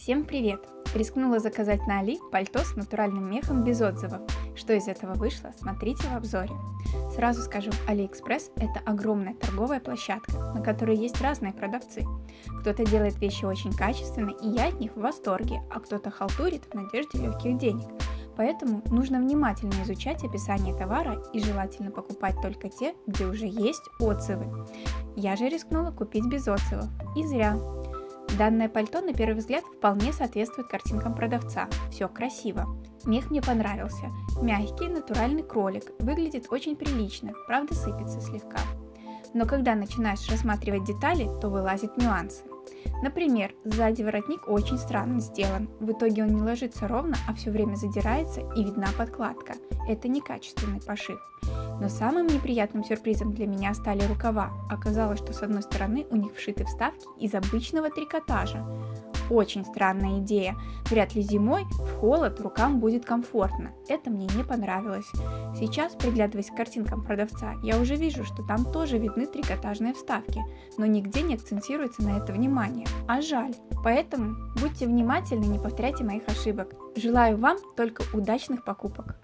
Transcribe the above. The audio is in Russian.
Всем привет! Рискнула заказать на Али пальто с натуральным мехом без отзывов. Что из этого вышло, смотрите в обзоре. Сразу скажу, Алиэкспресс – это огромная торговая площадка, на которой есть разные продавцы. Кто-то делает вещи очень качественно, и я от них в восторге, а кто-то халтурит в надежде легких денег. Поэтому нужно внимательно изучать описание товара и желательно покупать только те, где уже есть отзывы. Я же рискнула купить без отзывов. И зря. Данное пальто на первый взгляд вполне соответствует картинкам продавца. Все красиво. Мех мне понравился. Мягкий, натуральный кролик. Выглядит очень прилично, правда сыпется слегка. Но когда начинаешь рассматривать детали, то вылазят нюансы. Например, сзади воротник очень странно сделан. В итоге он не ложится ровно, а все время задирается и видна подкладка. Это некачественный пошив. Но самым неприятным сюрпризом для меня стали рукава. Оказалось, что с одной стороны у них вшиты вставки из обычного трикотажа. Очень странная идея. Вряд ли зимой в холод рукам будет комфортно. Это мне не понравилось. Сейчас, приглядываясь к картинкам продавца, я уже вижу, что там тоже видны трикотажные вставки, но нигде не акцентируется на это внимание. А жаль. Поэтому будьте внимательны, не повторяйте моих ошибок. Желаю вам только удачных покупок.